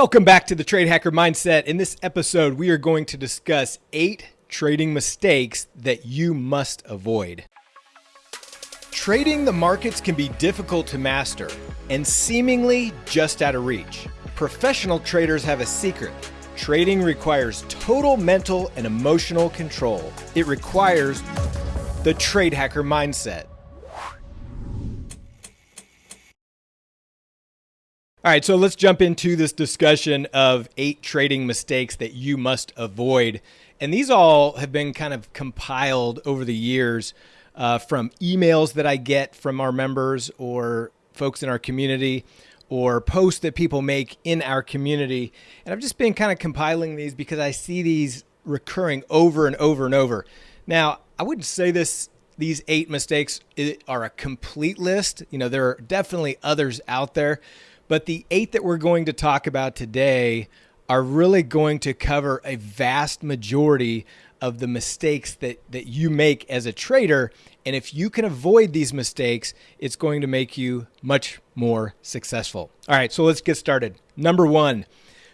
Welcome back to the Trade Hacker Mindset. In this episode, we are going to discuss eight trading mistakes that you must avoid. Trading the markets can be difficult to master and seemingly just out of reach. Professional traders have a secret. Trading requires total mental and emotional control. It requires the trade hacker mindset. All right, so let's jump into this discussion of eight trading mistakes that you must avoid. And these all have been kind of compiled over the years uh, from emails that I get from our members or folks in our community or posts that people make in our community. And I've just been kind of compiling these because I see these recurring over and over and over. Now, I wouldn't say this these eight mistakes are a complete list. You know, there are definitely others out there, but the eight that we're going to talk about today are really going to cover a vast majority of the mistakes that, that you make as a trader. And if you can avoid these mistakes, it's going to make you much more successful. All right, so let's get started. Number one,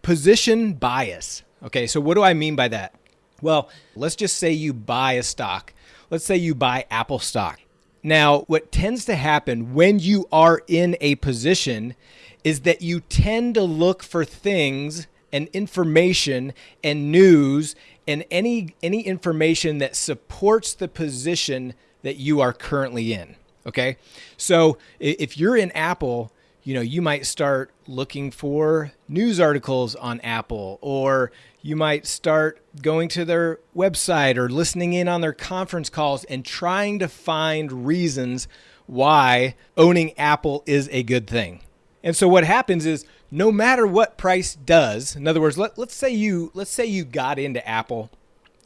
position bias. Okay, so what do I mean by that? Well, let's just say you buy a stock. Let's say you buy Apple stock. Now, what tends to happen when you are in a position is that you tend to look for things and information and news and any any information that supports the position that you are currently in okay? So if you're in apple you know you might start looking for news articles on apple or you might start going to their website or listening in on their conference calls and trying to find reasons why owning apple is a good thing. And so what happens is no matter what price does, in other words, let, let's say you let's say you got into Apple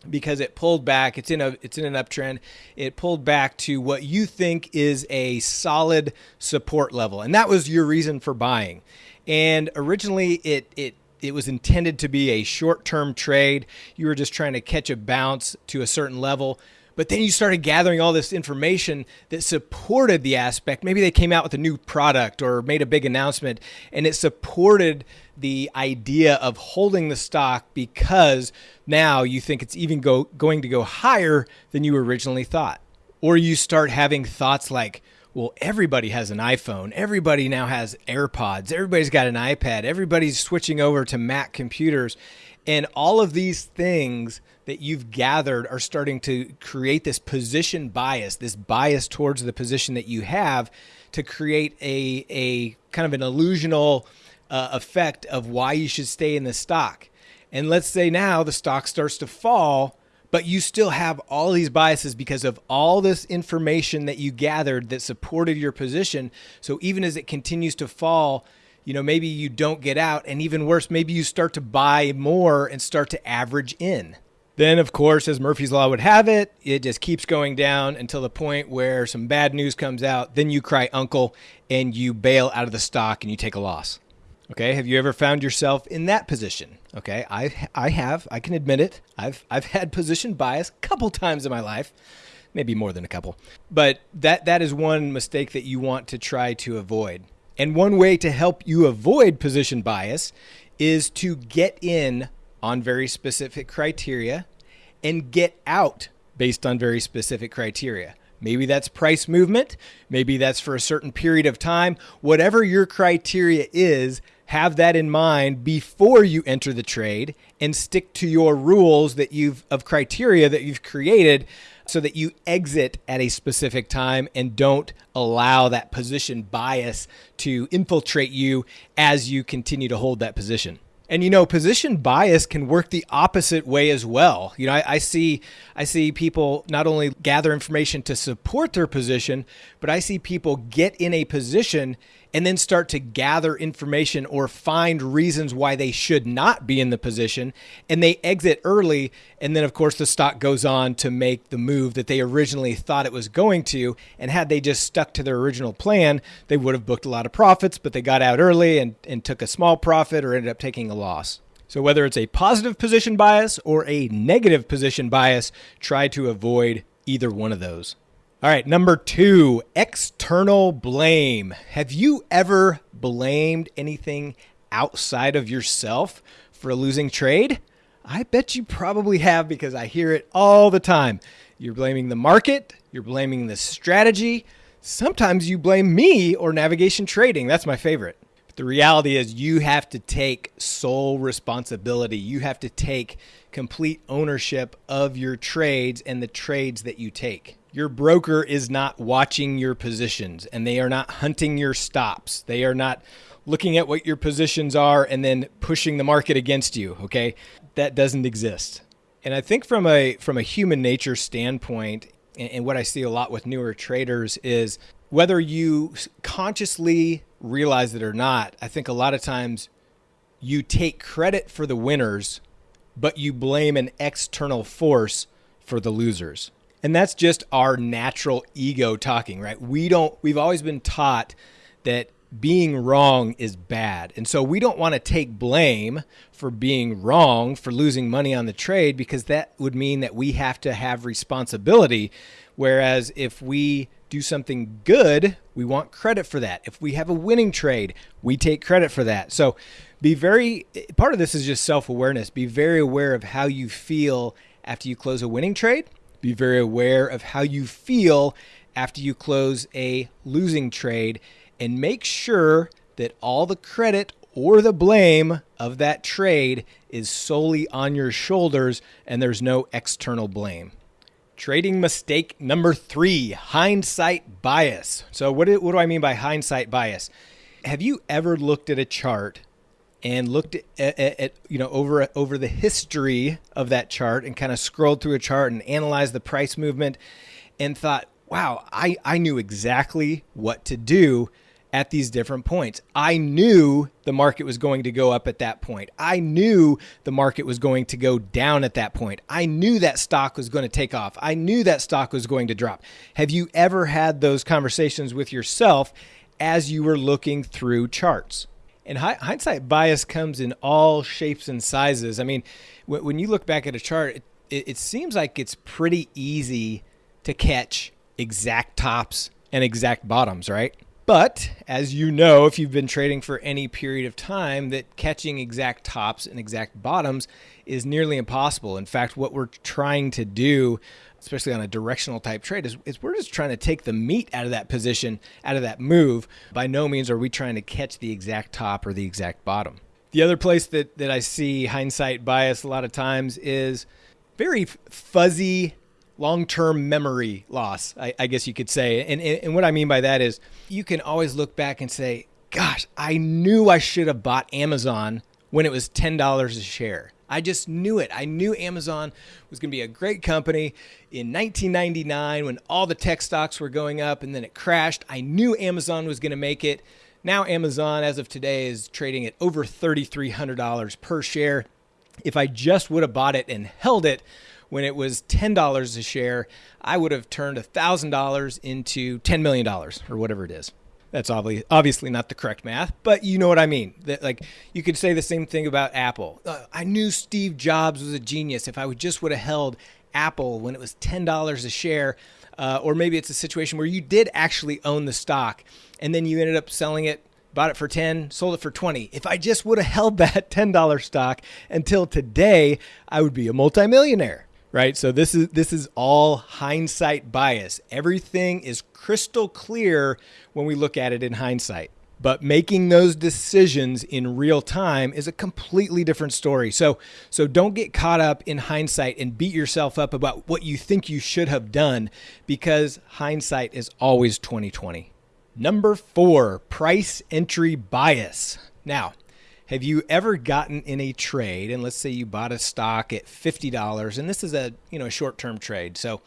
because it pulled back, it's in a it's in an uptrend. It pulled back to what you think is a solid support level. And that was your reason for buying. And originally it it it was intended to be a short-term trade. You were just trying to catch a bounce to a certain level. But then you started gathering all this information that supported the aspect. Maybe they came out with a new product or made a big announcement and it supported the idea of holding the stock because now you think it's even go, going to go higher than you originally thought. Or you start having thoughts like, well, everybody has an iPhone. Everybody now has AirPods. Everybody's got an iPad. Everybody's switching over to Mac computers. And all of these things that you've gathered are starting to create this position bias, this bias towards the position that you have to create a, a kind of an illusional uh, effect of why you should stay in the stock. And let's say now the stock starts to fall, but you still have all these biases because of all this information that you gathered that supported your position. So even as it continues to fall, you know, maybe you don't get out. And even worse, maybe you start to buy more and start to average in. Then, of course, as Murphy's Law would have it, it just keeps going down until the point where some bad news comes out. Then you cry uncle and you bail out of the stock and you take a loss. Okay, have you ever found yourself in that position? Okay, I I have. I can admit it. I've I've had position bias a couple times in my life, maybe more than a couple. But that that is one mistake that you want to try to avoid. And one way to help you avoid position bias is to get in on very specific criteria and get out based on very specific criteria. Maybe that's price movement. Maybe that's for a certain period of time. Whatever your criteria is, have that in mind before you enter the trade and stick to your rules that you've of criteria that you've created so that you exit at a specific time and don't allow that position bias to infiltrate you as you continue to hold that position. And you know, position bias can work the opposite way as well. You know, I, I, see I see people not only gather information to support their position, but I see people get in a position and then start to gather information or find reasons why they should not be in the position and they exit early and then of course the stock goes on to make the move that they originally thought it was going to and had they just stuck to their original plan they would have booked a lot of profits but they got out early and, and took a small profit or ended up taking a loss. So whether it's a positive position bias or a negative position bias try to avoid either one of those all right, number two, external blame. Have you ever blamed anything outside of yourself for a losing trade? I bet you probably have because I hear it all the time. You're blaming the market, you're blaming the strategy. Sometimes you blame me or navigation trading. That's my favorite. The reality is, you have to take sole responsibility. You have to take complete ownership of your trades and the trades that you take. Your broker is not watching your positions and they are not hunting your stops. They are not looking at what your positions are and then pushing the market against you, okay? That doesn't exist. And I think from a from a human nature standpoint, and what I see a lot with newer traders is whether you consciously realize it or not, I think a lot of times you take credit for the winners, but you blame an external force for the losers. And that's just our natural ego talking, right? We don't, we've always been taught that being wrong is bad. And so we don't want to take blame for being wrong, for losing money on the trade, because that would mean that we have to have responsibility. Whereas if we do something good, we want credit for that. If we have a winning trade, we take credit for that. So be very, part of this is just self awareness. Be very aware of how you feel after you close a winning trade. Be very aware of how you feel after you close a losing trade and make sure that all the credit or the blame of that trade is solely on your shoulders and there's no external blame. Trading mistake number three hindsight bias. So, what do, what do I mean by hindsight bias? Have you ever looked at a chart and looked at, at, at, you know over over the history of that chart and kind of scrolled through a chart and analyzed the price movement and thought, wow, I, I knew exactly what to do at these different points. I knew the market was going to go up at that point. I knew the market was going to go down at that point. I knew that stock was going to take off. I knew that stock was going to drop. Have you ever had those conversations with yourself as you were looking through charts? And hindsight bias comes in all shapes and sizes. I mean, when you look back at a chart, it, it seems like it's pretty easy to catch exact tops and exact bottoms, right? But as you know, if you've been trading for any period of time, that catching exact tops and exact bottoms is nearly impossible. In fact, what we're trying to do, especially on a directional type trade, is, is we're just trying to take the meat out of that position, out of that move. By no means are we trying to catch the exact top or the exact bottom. The other place that, that I see hindsight bias a lot of times is very fuzzy long-term memory loss, I, I, guess you could say. And, and what I mean by that is you can always look back and say, gosh, I knew I should have bought Amazon when it was $10 a share. I just knew it. I knew Amazon was going to be a great company in 1999 when all the tech stocks were going up and then it crashed. I knew Amazon was going to make it. Now, Amazon, as of today, is trading at over $3,300 per share. If I just would have bought it and held it, when it was $10 a share, I would have turned $1,000 into $10 million or whatever it is. That's obviously obviously not the correct math, but you know what I mean. That like you could say the same thing about Apple. Uh, I knew Steve Jobs was a genius. If I would just would have held Apple when it was ten dollars a share, uh, or maybe it's a situation where you did actually own the stock and then you ended up selling it bought it for 10, sold it for 20. If I just would have held that $10 stock until today, I would be a multimillionaire right? So this is this is all hindsight bias. Everything is crystal clear when we look at it in hindsight. But making those decisions in real time is a completely different story. So so don't get caught up in hindsight and beat yourself up about what you think you should have done because hindsight is always 2020. Number 4, price entry bias. Now, have you ever gotten in a trade and let's say you bought a stock at $50 and this is a, you know, a short-term trade. So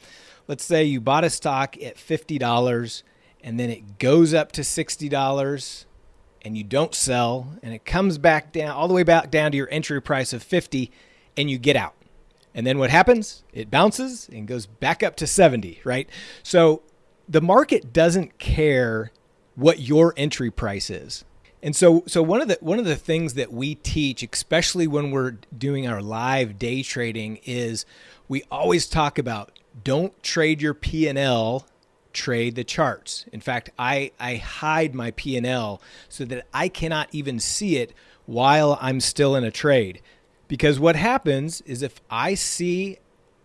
let's say you bought a stock at $50 and then it goes up to $60 and you don't sell and it comes back down all the way back down to your entry price of 50 and you get out. And then what happens? It bounces and goes back up to 70, right? So the market doesn't care what your entry price is. And so, so one of the one of the things that we teach, especially when we're doing our live day trading, is we always talk about don't trade your P and L, trade the charts. In fact, I I hide my P and L so that I cannot even see it while I'm still in a trade. Because what happens is if I see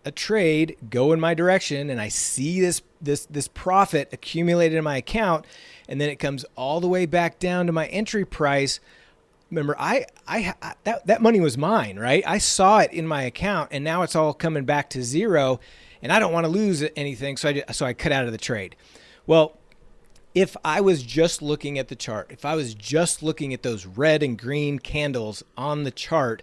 a trade go in my direction and I see this this this profit accumulated in my account and then it comes all the way back down to my entry price remember I, I that that money was mine right I saw it in my account and now it's all coming back to zero and I don't want to lose anything so I so I cut out of the trade well if I was just looking at the chart if I was just looking at those red and green candles on the chart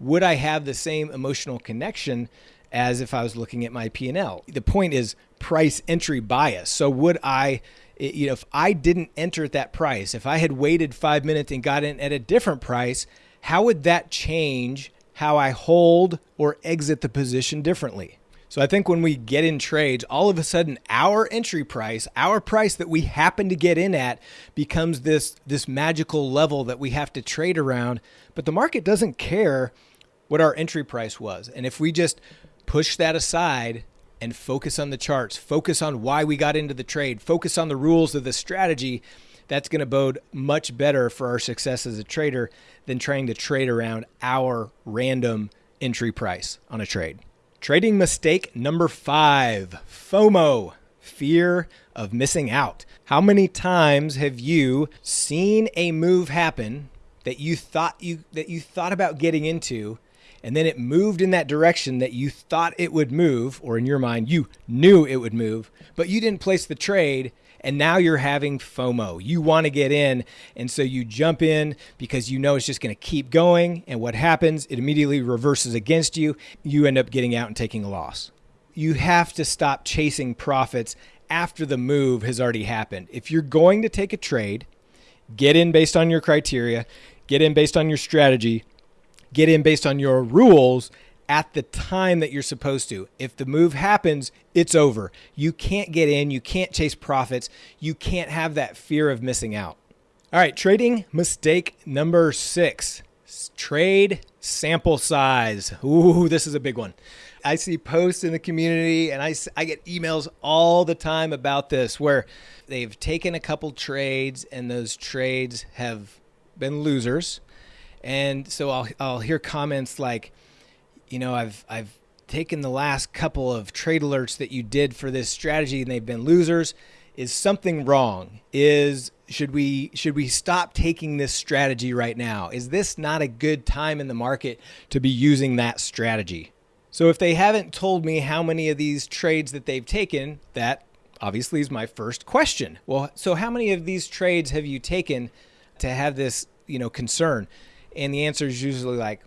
would I have the same emotional connection as if I was looking at my P&L. The point is price entry bias. So would I you know if I didn't enter at that price, if I had waited 5 minutes and got in at a different price, how would that change how I hold or exit the position differently? So I think when we get in trades, all of a sudden our entry price, our price that we happen to get in at becomes this this magical level that we have to trade around, but the market doesn't care what our entry price was. And if we just push that aside and focus on the charts, focus on why we got into the trade, focus on the rules of the strategy, that's going to bode much better for our success as a trader than trying to trade around our random entry price on a trade. Trading mistake number five FOMO, fear of missing out. How many times have you seen a move happen that you thought you that you thought about getting into and then it moved in that direction that you thought it would move, or in your mind, you knew it would move, but you didn't place the trade. And now you're having FOMO. You want to get in. And so you jump in because you know it's just going to keep going. And what happens? It immediately reverses against you. You end up getting out and taking a loss. You have to stop chasing profits after the move has already happened. If you're going to take a trade, get in based on your criteria, get in based on your strategy, get in based on your rules at the time that you're supposed to. If the move happens, it's over. You can't get in, you can't chase profits, you can't have that fear of missing out. All right, trading mistake number six trade sample size. Ooh, this is a big one. I see posts in the community and I, I get emails all the time about this where they've taken a couple trades and those trades have been losers and so I'll I'll hear comments like, you know, I've I've taken the last couple of trade alerts that you did for this strategy and they've been losers. Is something wrong? Is should we should we stop taking this strategy right now? Is this not a good time in the market to be using that strategy? So if they haven't told me how many of these trades that they've taken, that obviously is my first question. Well, so how many of these trades have you taken to have this, you know, concern? And the answer is usually like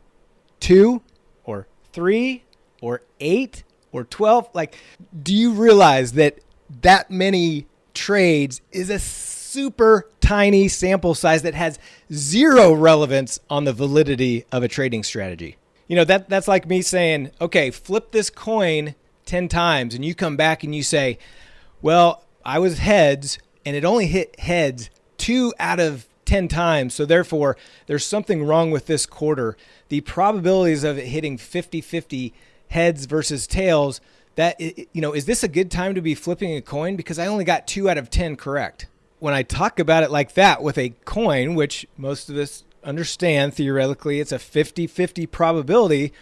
two or three or eight or 12. Like, do you realize that that many trades is a super tiny sample size that has zero relevance on the validity of a trading strategy? You know, that that's like me saying, okay, flip this coin 10 times and you come back and you say, well, I was heads and it only hit heads two out of 10 times. So therefore, there's something wrong with this quarter. The probabilities of it hitting 50-50 heads versus tails, that you know, is this a good time to be flipping a coin because I only got 2 out of 10 correct. When I talk about it like that with a coin, which most of us understand theoretically it's a 50-50 probability,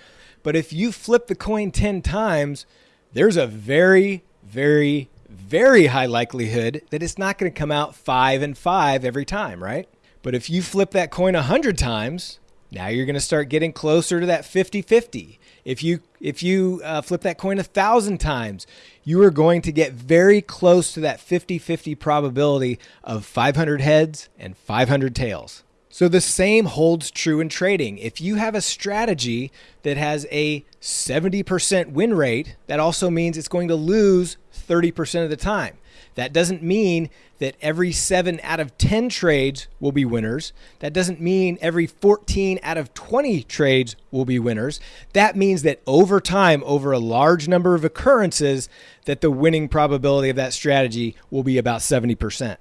but if you flip the coin 10 times, there's a very very very high likelihood that it's not going to come out 5 and 5 every time, right? But if you flip that coin 100 times, now you're going to start getting closer to that 50-50. If you if you uh, flip that coin a thousand times, you are going to get very close to that 50-50 probability of 500 heads and 500 tails. So the same holds true in trading. If you have a strategy that has a 70% win rate, that also means it's going to lose 30% of the time. That doesn't mean that every seven out of 10 trades will be winners. That doesn't mean every 14 out of 20 trades will be winners. That means that over time, over a large number of occurrences, that the winning probability of that strategy will be about 70%.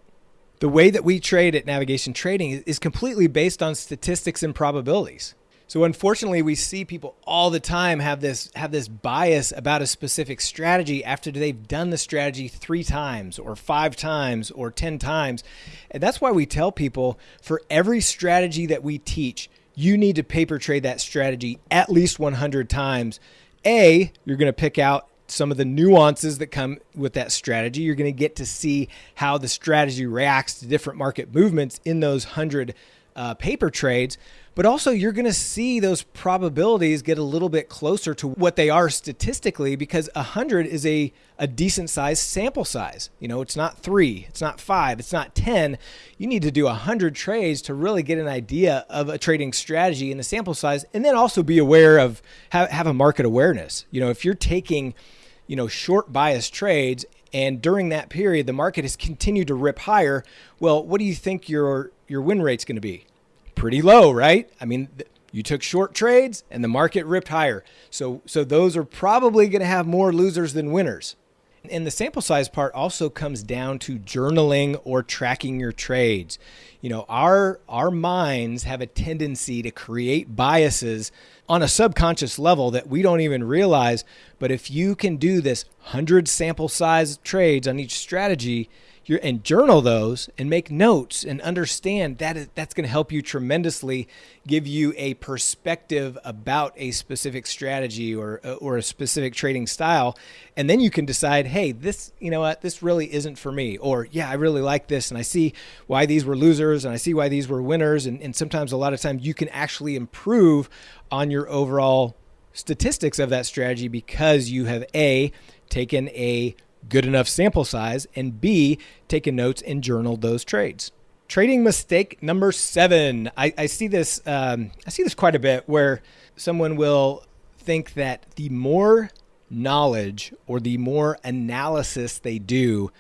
The way that we trade at Navigation Trading is completely based on statistics and probabilities. So unfortunately, we see people all the time have this have this bias about a specific strategy after they've done the strategy 3 times or 5 times or 10 times. And that's why we tell people for every strategy that we teach, you need to paper trade that strategy at least 100 times. A, you're going to pick out some of the nuances that come with that strategy. You're going to get to see how the strategy reacts to different market movements in those 100 uh, paper trades, but also you're going to see those probabilities get a little bit closer to what they are statistically because 100 is a, a decent size sample size. You know, it's not three, it's not five, it's not 10. You need to do 100 trades to really get an idea of a trading strategy and the sample size, and then also be aware of, have, have a market awareness. You know, if you're taking, you know, short bias trades and during that period the market has continued to rip higher, well, what do you think your your win rate's going to be? Pretty low, right? I mean, you took short trades and the market ripped higher. So so those are probably going to have more losers than winners. And the sample size part also comes down to journaling or tracking your trades. You know, our our minds have a tendency to create biases on a subconscious level that we don't even realize, but if you can do this 100 sample size trades on each strategy, your and journal those and make notes and understand that is, that's going to help you tremendously give you a perspective about a specific strategy or uh, or a specific trading style. And then you can decide hey this you know what this really isn't for me. Or yeah I really like this and I see why these were losers and I see why these were winners. And, and sometimes a lot of times you can actually improve on your overall statistics of that strategy because you have a taken a good enough sample size, and B, taken notes and journaled those trades. Trading mistake number seven. I, I see this. Um, I see this quite a bit, where someone will think that the more knowledge or the more analysis they do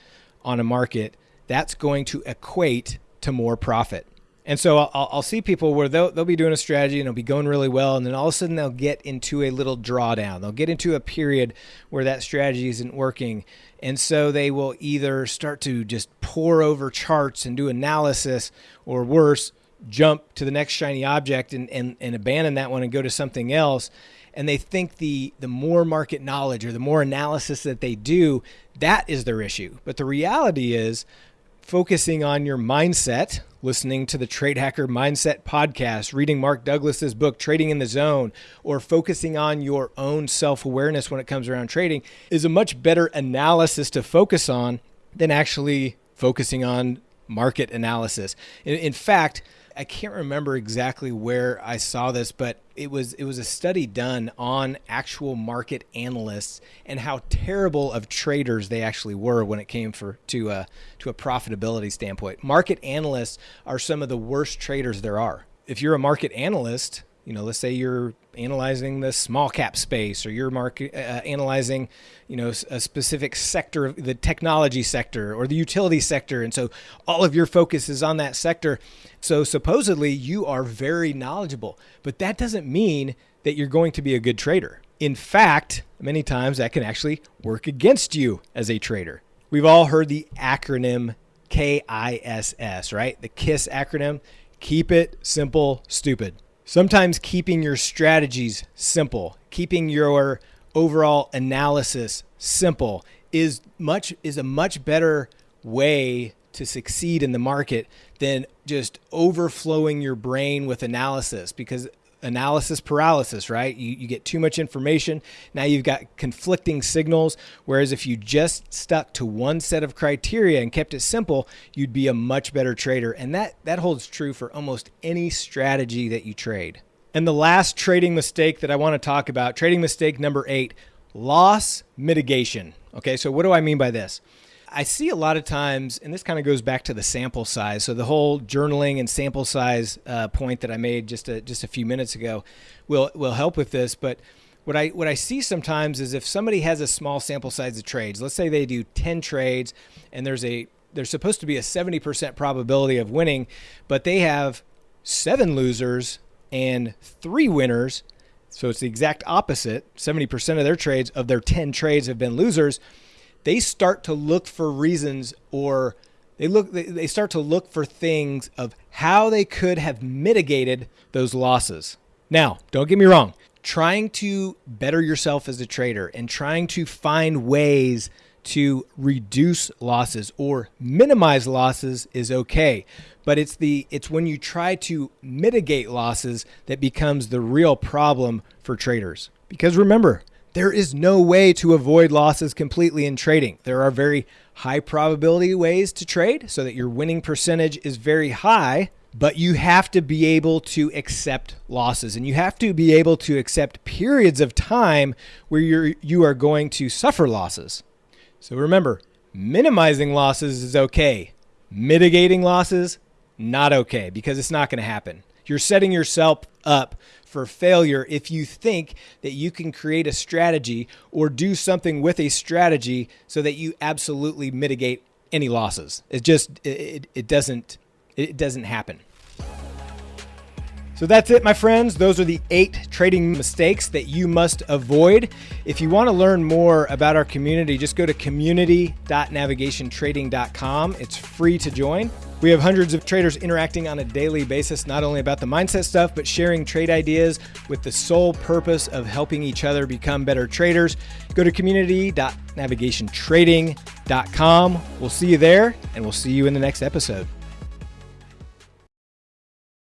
on a market, that's going to equate to more profit. And so I'll, I'll, see people where they'll, they'll be doing a strategy and it'll be going really well. And then all of a sudden they'll get into a little drawdown. They'll get into a period where that strategy isn't working. And so they will either start to just pore over charts and do analysis or worse, jump to the next shiny object and, and, and abandon that one and go to something else. And they think the, the more market knowledge or the more analysis that they do, that is their issue. But the reality is focusing on your mindset, listening to the Trade Hacker Mindset podcast, reading Mark Douglas's book, Trading in the Zone, or focusing on your own self awareness when it comes around trading is a much better analysis to focus on than actually focusing on market analysis. In, in fact, I can't remember exactly where I saw this, but it was it was a study done on actual market analysts and how terrible of traders they actually were when it came for to a to a profitability standpoint. Market analysts are some of the worst traders there are. If you're a market analyst, you know, let's say you're analyzing the small cap space or you're market, uh, analyzing, you know, a specific sector of the technology sector or the utility sector. And so all of your focus is on that sector. So supposedly you are very knowledgeable, but that doesn't mean that you're going to be a good trader. In fact, many times that can actually work against you as a trader. We've all heard the acronym KISS, right? The KISS acronym. Keep it simple, stupid. Sometimes keeping your strategies simple, keeping your overall analysis simple is much is a much better way to succeed in the market than just overflowing your brain with analysis because analysis paralysis, right? You, you get too much information. Now you've got conflicting signals. Whereas if you just stuck to one set of criteria and kept it simple, you'd be a much better trader. And that, that holds true for almost any strategy that you trade. And the last trading mistake that I want to talk about, trading mistake number eight, loss mitigation. Okay, so what do I mean by this? I see a lot of times, and this kind of goes back to the sample size. So the whole journaling and sample size uh, point that I made just a, just a few minutes ago will will help with this. But what I what I see sometimes is if somebody has a small sample size of trades, let's say they do 10 trades, and there's a there's supposed to be a 70% probability of winning, but they have seven losers and three winners. So it's the exact opposite. 70% of their trades of their 10 trades have been losers they start to look for reasons or they look they start to look for things of how they could have mitigated those losses. Now, don't get me wrong, trying to better yourself as a trader and trying to find ways to reduce losses or minimize losses is okay. But it's the it's when you try to mitigate losses that becomes the real problem for traders. Because remember, there is no way to avoid losses completely in trading. There are very high probability ways to trade so that your winning percentage is very high, but you have to be able to accept losses and you have to be able to accept periods of time where you're you are going to suffer losses. So remember, minimizing losses is okay. Mitigating losses not okay because it's not going to happen. You're setting yourself up for failure if you think that you can create a strategy or do something with a strategy so that you absolutely mitigate any losses. It just it, it doesn't it doesn't happen. So that's it, my friends. Those are the eight trading mistakes that you must avoid. If you want to learn more about our community, just go to community.navigationtrading.com. It's free to join. We have hundreds of traders interacting on a daily basis, not only about the mindset stuff, but sharing trade ideas with the sole purpose of helping each other become better traders. Go to community.navigationtrading.com. We'll see you there, and we'll see you in the next episode.